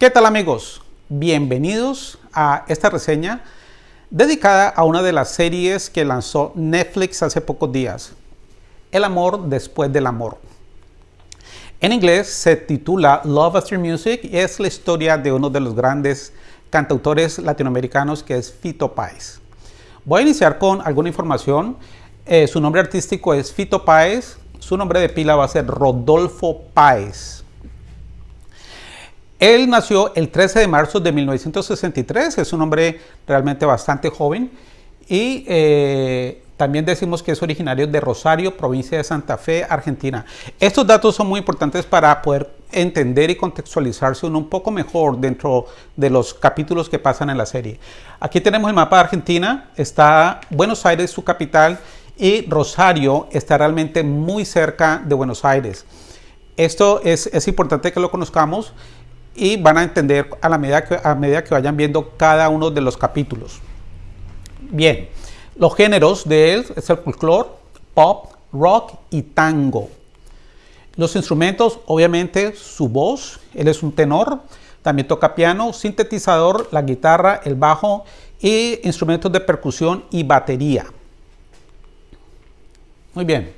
¿Qué tal amigos? Bienvenidos a esta reseña dedicada a una de las series que lanzó Netflix hace pocos días, El amor después del amor. En inglés se titula Love After Music y es la historia de uno de los grandes cantautores latinoamericanos que es Fito Páez. Voy a iniciar con alguna información. Eh, su nombre artístico es Fito Páez, su nombre de pila va a ser Rodolfo Páez. Él nació el 13 de marzo de 1963, es un hombre realmente bastante joven y eh, también decimos que es originario de Rosario, provincia de Santa Fe, Argentina. Estos datos son muy importantes para poder entender y contextualizarse un poco mejor dentro de los capítulos que pasan en la serie. Aquí tenemos el mapa de Argentina, está Buenos Aires, su capital, y Rosario está realmente muy cerca de Buenos Aires. Esto es, es importante que lo conozcamos y van a entender a, la medida que, a medida que vayan viendo cada uno de los capítulos. Bien, los géneros de él es el folclore, pop, rock y tango. Los instrumentos, obviamente, su voz, él es un tenor, también toca piano, sintetizador, la guitarra, el bajo y instrumentos de percusión y batería. Muy bien.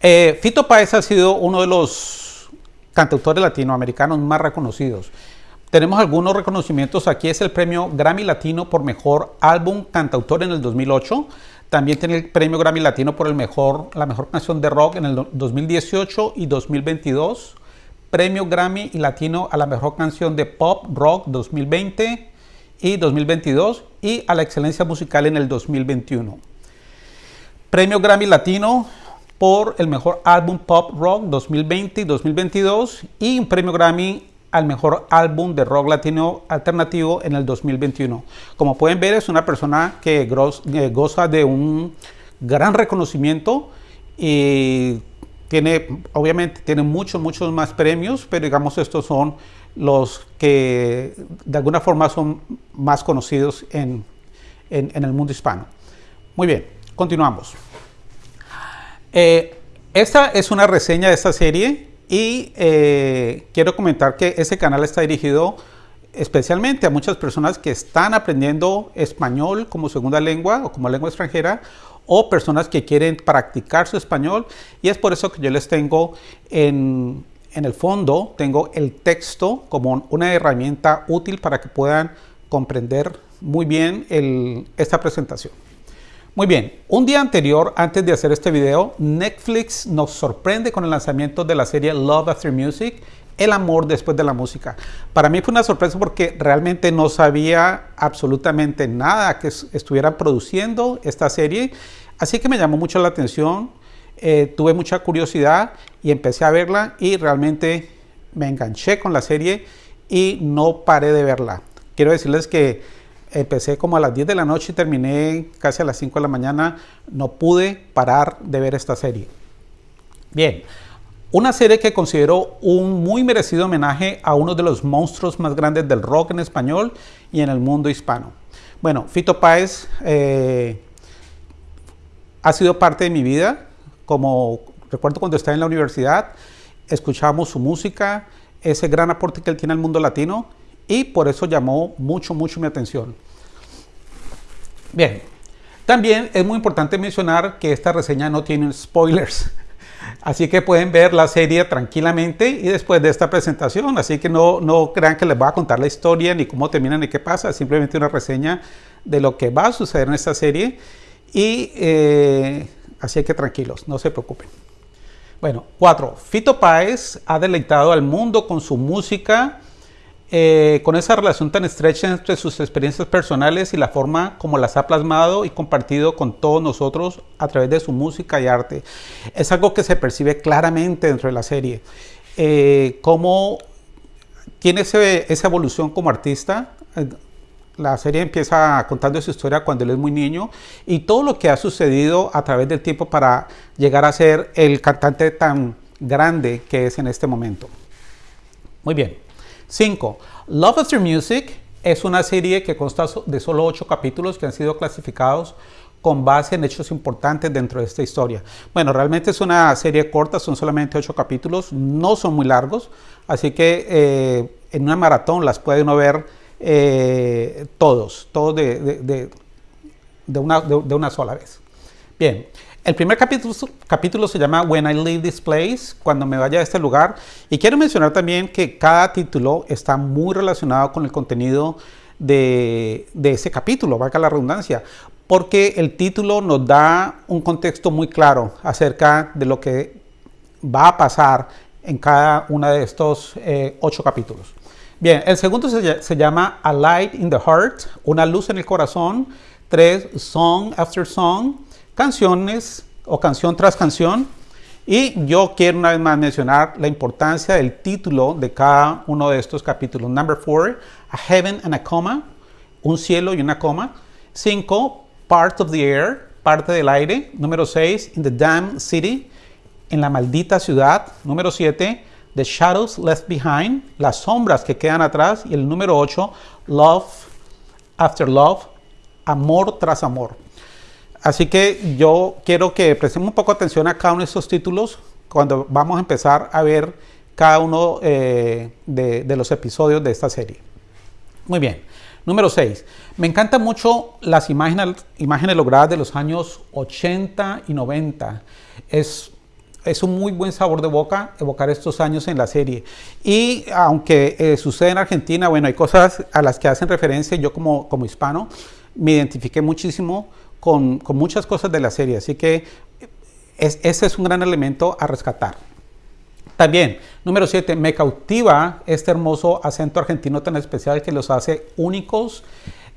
Eh, Fito Páez ha sido uno de los cantautores latinoamericanos más reconocidos. Tenemos algunos reconocimientos. Aquí es el premio Grammy Latino por mejor álbum cantautor en el 2008. También tiene el premio Grammy Latino por el mejor, la mejor canción de rock en el 2018 y 2022. Premio Grammy Latino a la mejor canción de pop rock 2020 y 2022 y a la excelencia musical en el 2021. Premio Grammy Latino por el mejor álbum pop rock 2020 y 2022 y un premio Grammy al mejor álbum de rock latino alternativo en el 2021. Como pueden ver es una persona que goza de un gran reconocimiento y tiene, obviamente tiene muchos, muchos más premios, pero digamos estos son los que de alguna forma son más conocidos en, en el mundo hispano. Muy bien. Continuamos. Eh, esta es una reseña de esta serie y eh, quiero comentar que ese canal está dirigido especialmente a muchas personas que están aprendiendo español como segunda lengua o como lengua extranjera o personas que quieren practicar su español y es por eso que yo les tengo en, el fondo, tengo el texto como una herramienta útil para que puedan comprender muy bien esta presentación. Muy bien, un día anterior, antes de hacer este video, Netflix nos sorprende con el lanzamiento de la serie Love After Music, El amor después de la música. Para mí fue una sorpresa porque realmente no sabía absolutamente nada que estuvieran produciendo esta serie, así que me llamó mucho la atención, eh, tuve mucha curiosidad y empecé a verla y realmente me enganché con la serie y no paré de verla. Quiero decirles que Empecé como a las 10 de la noche y terminé casi a las 5 de la mañana. No pude parar de ver esta serie. Bien, una serie que considero un muy merecido homenaje a uno de los monstruos más grandes del rock en español y en el mundo hispano. Bueno, Fito Páez eh, ha sido parte de mi vida. Como recuerdo cuando estaba en la universidad, escuchábamos su música, ese gran aporte que él tiene al mundo latino y por eso llamó mucho, mucho mi atención. Bien, también es muy importante mencionar que esta reseña no tiene spoilers, así que pueden ver la serie tranquilamente y después de esta presentación, así que no, no crean que les voy a contar la historia ni cómo termina ni qué pasa, simplemente una reseña de lo que va a suceder en esta serie y eh, así que tranquilos, no se preocupen. Bueno, cuatro. Fito Páez ha deleitado al mundo con su música, eh, con esa relación tan estrecha entre sus experiencias personales y la forma como las ha plasmado y compartido con todos nosotros a través de su música y arte. Es algo que se percibe claramente dentro de la serie. Eh, cómo tiene esa evolución como artista. Eh, la serie empieza contando su historia cuando él es muy niño y todo lo que ha sucedido a través del tiempo para llegar a ser el cantante tan grande que es en este momento. Muy bien. 5. Love After Music es una serie que consta de solo 8 capítulos que han sido clasificados con base en hechos importantes dentro de esta historia. Bueno, realmente es una serie corta, son solamente 8 capítulos, no son muy largos, así que eh, en una maratón las puede uno ver eh, todos, todos de, una, de, una, sola vez. Bien, el primer capítulo, se llama When I Leave This Place, cuando me vaya a este lugar. Y quiero mencionar también que cada título está muy relacionado con el contenido de, de ese capítulo, valga la redundancia, porque el título nos da un contexto muy claro acerca de lo que va a pasar en cada uno de estos eh, ocho capítulos. Bien, el segundo se, llama A Light in the Heart, una luz en el corazón. Tres, Song After Song, canciones o canción tras canción. Y yo quiero una vez más mencionar la importancia del título de cada uno de estos capítulos. Number four, A Heaven and a Coma, un cielo y una coma. Cinco, Part of the Air, parte del aire. Número seis, In the Damn City, en la maldita ciudad. Número siete, The Shadows Left Behind, las sombras que quedan atrás. Y el número 8, Love After Love, amor tras amor. Así que yo quiero que prestemos un poco atención a cada uno de estos títulos cuando vamos a empezar a ver cada uno eh, de, los episodios de esta serie. Muy bien. Número 6. Me encantan mucho las imágenes, imágenes logradas de los años 80 y 90. Es es un muy buen sabor de boca evocar estos años en la serie. Y aunque eh, sucede en Argentina, bueno, hay cosas a las que hacen referencia, yo como, como hispano me identifiqué muchísimo con, con muchas cosas de la serie, así que ese es un gran elemento a rescatar. También, número 7, me cautiva este hermoso acento argentino tan especial que los hace únicos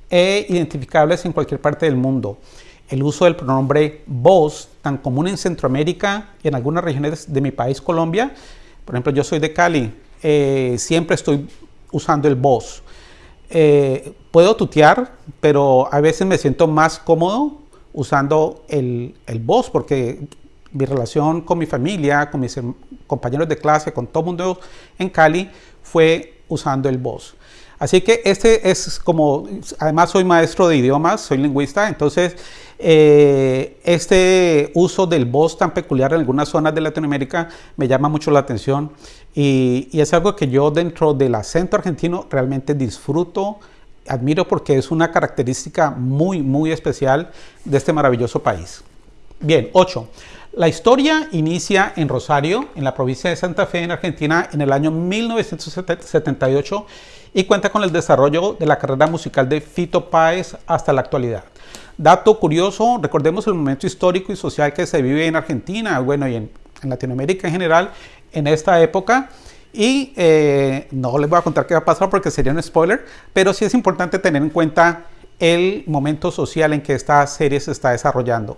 e identificables en cualquier parte del mundo el uso del pronombre vos, tan común en Centroamérica y en algunas regiones de mi país, Colombia. Por ejemplo, yo soy de Cali, eh, siempre estoy usando el vos. Eh, puedo tutear, pero a veces me siento más cómodo usando el, el vos, porque mi relación con mi familia, con mis compañeros de clase, con todo el mundo en Cali, fue usando el vos. Así que este es como, además soy maestro de idiomas, soy lingüista, entonces eh, este uso del voz tan peculiar en algunas zonas de Latinoamérica me llama mucho la atención y, es algo que yo dentro del acento argentino realmente disfruto, admiro porque es una característica muy, muy especial de este maravilloso país. Bien, 8. La historia inicia en Rosario, en la provincia de Santa Fe, en Argentina, en el año 1978 y cuenta con el desarrollo de la carrera musical de Fito Páez hasta la actualidad. Dato curioso, recordemos el momento histórico y social que se vive en Argentina, bueno, y en, Latinoamérica en general, en esta época. Y eh, no les voy a contar qué va a pasar porque sería un spoiler, pero sí es importante tener en cuenta el momento social en que esta serie se está desarrollando.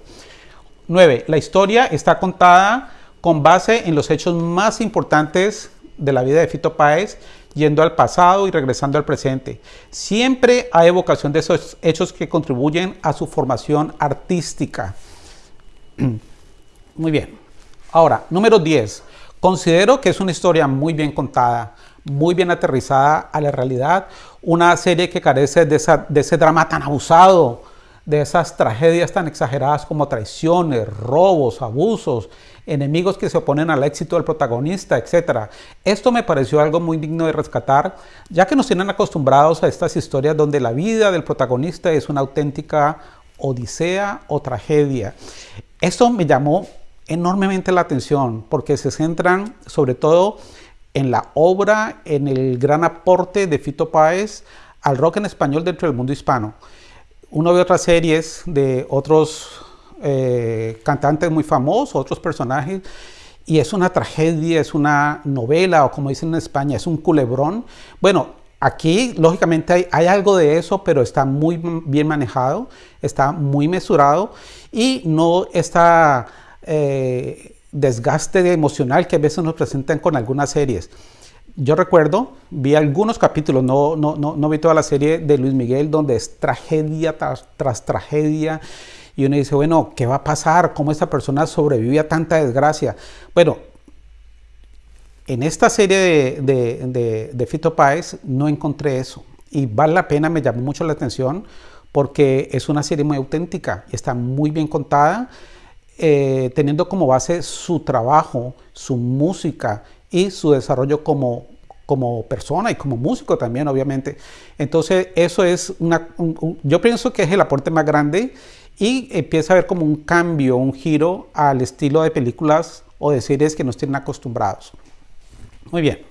9. La historia está contada con base en los hechos más importantes de la vida de Fito Páez yendo al pasado y regresando al presente. Siempre hay evocación de esos hechos que contribuyen a su formación artística. Muy bien. Ahora, número 10. Considero que es una historia muy bien contada, muy bien aterrizada a la realidad, una serie que carece de, de ese drama tan abusado, de esas tragedias tan exageradas como traiciones, robos, abusos, enemigos que se oponen al éxito del protagonista, etc. Esto me pareció algo muy digno de rescatar, ya que nos tienen acostumbrados a estas historias donde la vida del protagonista es una auténtica odisea o tragedia. Esto me llamó enormemente la atención porque se centran sobre todo en la obra, en el gran aporte de Fito Páez al rock en español dentro del mundo hispano. Uno ve otras series de otros eh, cantantes muy famosos, otros personajes, y es una tragedia, es una novela, o como dicen en España, es un culebrón. Bueno, aquí lógicamente hay, algo de eso, pero está muy bien manejado, está muy mesurado y no está eh, desgaste emocional que a veces nos presentan con algunas series. Yo recuerdo, vi algunos capítulos, no, no, no, no vi toda la serie de Luis Miguel, donde es tragedia tras tragedia y uno dice, bueno, ¿qué va a pasar? ¿Cómo esta persona sobrevive a tanta desgracia? Bueno, en esta serie de, de, Fito Páez no encontré eso. Y vale la pena, me llamó mucho la atención porque es una serie muy auténtica y está muy bien contada, eh, teniendo como base su trabajo, su música y su desarrollo como, como persona y como músico también, obviamente. Entonces, eso es una, yo pienso que es el aporte más grande y empieza a haber como un cambio, un giro al estilo de películas o de series que nos tienen acostumbrados. Muy bien.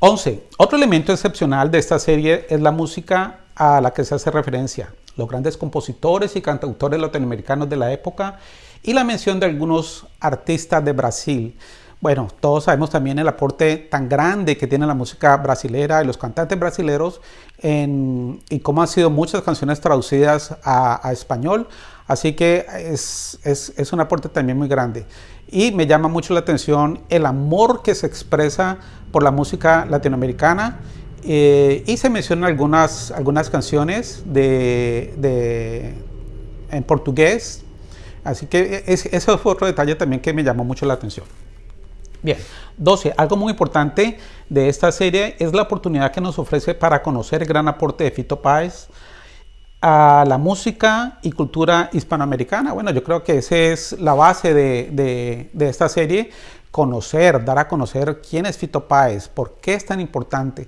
11. Otro elemento excepcional de esta serie es la música a la que se hace referencia, los grandes compositores y cantautores latinoamericanos de la época y la mención de algunos artistas de Brasil. Bueno, todos sabemos también el aporte tan grande que tiene la música brasilera y los cantantes brasileros y cómo han sido muchas canciones traducidas a, español. Así que es, es, un aporte también muy grande. Y me llama mucho la atención el amor que se expresa por la música latinoamericana. Eh, y se mencionan algunas, algunas canciones de, de, en portugués. Así que eso fue otro detalle también que me llamó mucho la atención. Bien, 12. Algo muy importante de esta serie es la oportunidad que nos ofrece para conocer el gran aporte de Fito Páez a la música y cultura hispanoamericana. Bueno, yo creo que esa es la base de, esta serie, conocer, dar a conocer quién es Fito Páez, por qué es tan importante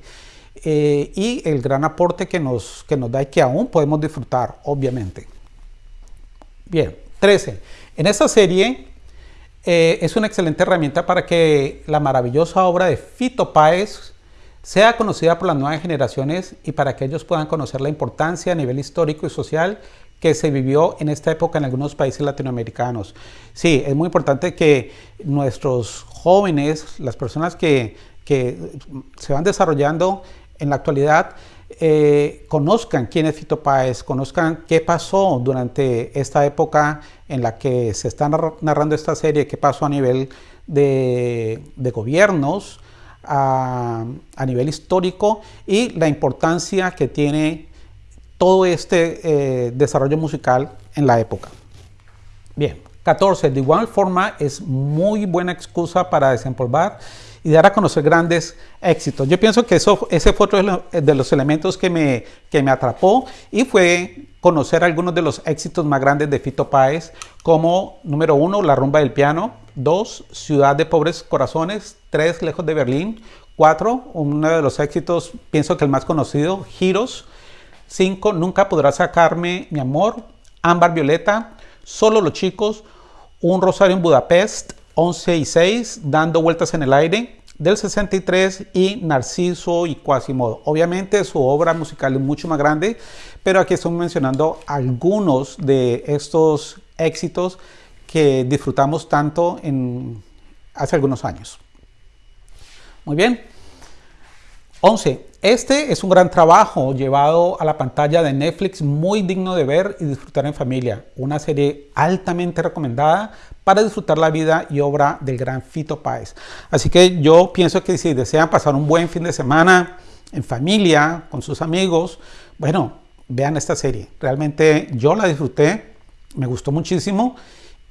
eh, y el gran aporte que nos, que nos da y que aún podemos disfrutar, obviamente. Bien, 13. En esta serie eh, es una excelente herramienta para que la maravillosa obra de Fito Páez sea conocida por las nuevas generaciones y para que ellos puedan conocer la importancia a nivel histórico y social que se vivió en esta época en algunos países latinoamericanos. Sí, es muy importante que nuestros jóvenes, las personas que, que se van desarrollando en la actualidad, eh, conozcan quién es Fito Páez, conozcan qué pasó durante esta época en la que se está narrando esta serie, qué pasó a nivel de, gobiernos, a, nivel histórico y la importancia que tiene todo este eh, desarrollo musical en la época. Bien, 14. De igual forma es muy buena excusa para desempolvar y dar a conocer grandes éxitos. Yo pienso que eso, ese fue otro de los elementos que me, que me atrapó y fue conocer algunos de los éxitos más grandes de Fito Páez, como número uno, La Rumba del Piano, dos, Ciudad de Pobres Corazones, tres, Lejos de Berlín, cuatro, uno de los éxitos, pienso que el más conocido, Giros, cinco, Nunca podrás sacarme mi amor, Ámbar Violeta, Solo los chicos, Un Rosario en Budapest, 11 y 6, Dando vueltas en el aire, del 63 y Narciso y Quasimodo. Obviamente su obra musical es mucho más grande, pero aquí estoy mencionando algunos de estos éxitos que disfrutamos tanto hace algunos años. Muy bien. 11. Este es un gran trabajo llevado a la pantalla de Netflix, muy digno de ver y disfrutar en familia. Una serie altamente recomendada para disfrutar la vida y obra del gran Fito Páez. Así que yo pienso que si desean pasar un buen fin de semana en familia, con sus amigos, bueno, vean esta serie. Realmente yo la disfruté, me gustó muchísimo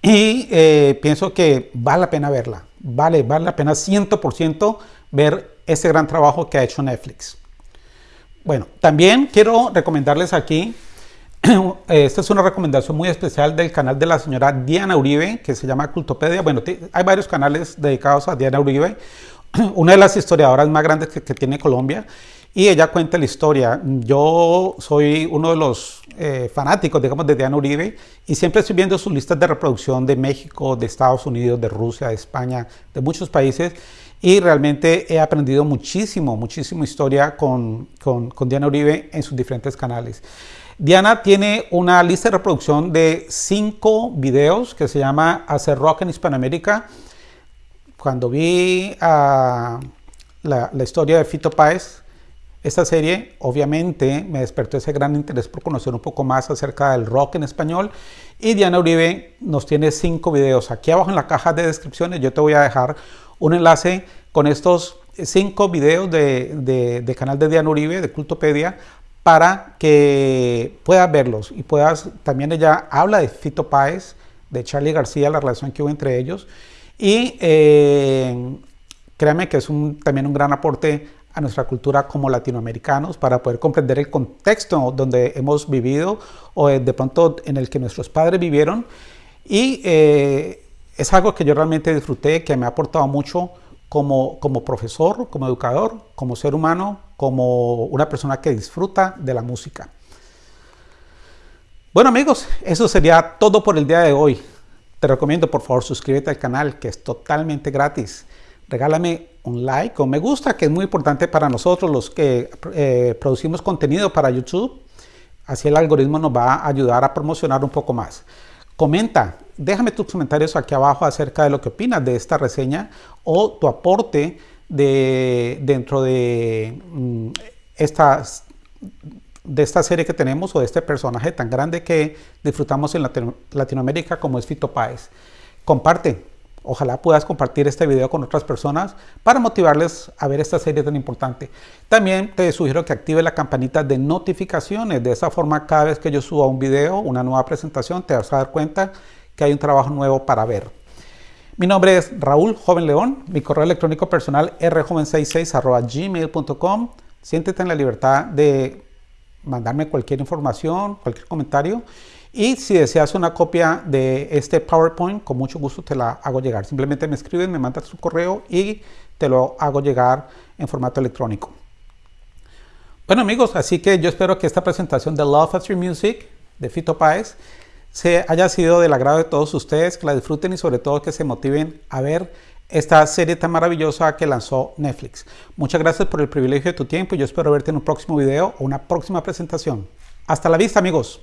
y eh, pienso que vale la pena verla. Vale, vale la pena 100% ver ese gran trabajo que ha hecho Netflix. Bueno, también quiero recomendarles aquí, esta es una recomendación muy especial del canal de la señora Diana Uribe, que se llama Cultopedia. Bueno, hay varios canales dedicados a Diana Uribe, una de las historiadoras más grandes que, tiene Colombia, y ella cuenta la historia. Yo soy uno de los eh, fanáticos, digamos, de Diana Uribe, y siempre estoy viendo sus listas de reproducción de México, de Estados Unidos, de Rusia, de España, de muchos países, y realmente he aprendido muchísimo, muchísimo historia con, con, con, Diana Uribe en sus diferentes canales. Diana tiene una lista de reproducción de cinco videos que se llama Hacer Rock en Hispanoamérica. Cuando vi la, la, historia de Fito Páez, esta serie obviamente me despertó ese gran interés por conocer un poco más acerca del rock en español y Diana Uribe nos tiene cinco videos. Aquí abajo en la caja de descripciones yo te voy a dejar un enlace con estos cinco videos de, de, canal de Diana Uribe, de Cultopedia, para que puedas verlos y puedas, también ella habla de Fito Páez, de Charlie García, la relación que hubo entre ellos, y eh, créanme que es también un gran aporte a nuestra cultura como latinoamericanos para poder comprender el contexto donde hemos vivido o de pronto en el que nuestros padres vivieron. Y eh, es algo que yo realmente disfruté, que me ha aportado mucho como, como profesor, como educador, como ser humano, como una persona que disfruta de la música. Bueno amigos, eso sería todo por el día de hoy. Te recomiendo por favor suscríbete al canal que es totalmente gratis. Regálame un like o me gusta que es muy importante para nosotros los que eh, producimos contenido para YouTube. Así el algoritmo nos va a ayudar a promocionar un poco más. Comenta, déjame tus comentarios aquí abajo acerca de lo que opinas de esta reseña o tu aporte de, dentro de mm, de esta serie que tenemos o de este personaje tan grande que disfrutamos en Latinoamérica como es Fito Páez. Comparte, ojalá puedas compartir este video con otras personas para motivarles a ver esta serie tan importante. También te sugiero que active la campanita de notificaciones, de esa forma cada vez que yo suba un video, una nueva presentación, te vas a dar cuenta que hay un trabajo nuevo para ver. Mi nombre es Raúl Joven León, mi correo electrónico personal rjoven66 gmail.com. Siéntete en la libertad de mandarme cualquier información, cualquier comentario. Y si deseas una copia de este PowerPoint, con mucho gusto te la hago llegar. Simplemente me escribes, me mandas tu correo y te lo hago llegar en formato electrónico. Bueno amigos, así que yo espero que esta presentación de Love After Music de Fito Páez se haya sido del agrado de todos ustedes, que la disfruten y sobre todo que se motiven a ver esta serie tan maravillosa que lanzó Netflix. Muchas gracias por el privilegio de tu tiempo y yo espero verte en un próximo video o una próxima presentación. Hasta la vista amigos.